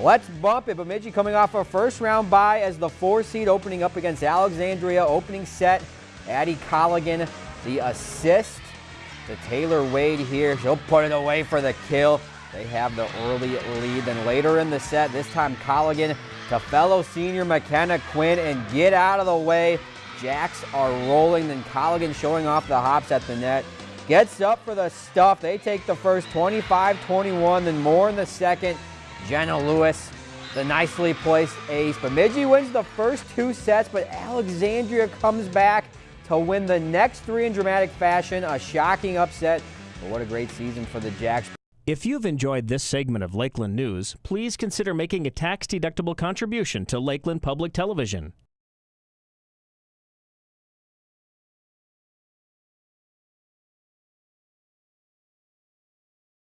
Let's bump it. Bemidji coming off a first round bye as the four seed opening up against Alexandria. Opening set, Addie Colligan, the assist to Taylor Wade here. She'll put it away for the kill. They have the early lead. Then later in the set, this time Colligan to fellow senior McKenna Quinn and get out of the way. Jacks are rolling. Then Colligan showing off the hops at the net. Gets up for the stuff. They take the first 25-21, then more in the second. Jenna Lewis, the nicely placed ace. Bemidji wins the first two sets, but Alexandria comes back to win the next three in dramatic fashion. A shocking upset, but what a great season for the Jacks. If you've enjoyed this segment of Lakeland News, please consider making a tax-deductible contribution to Lakeland Public Television.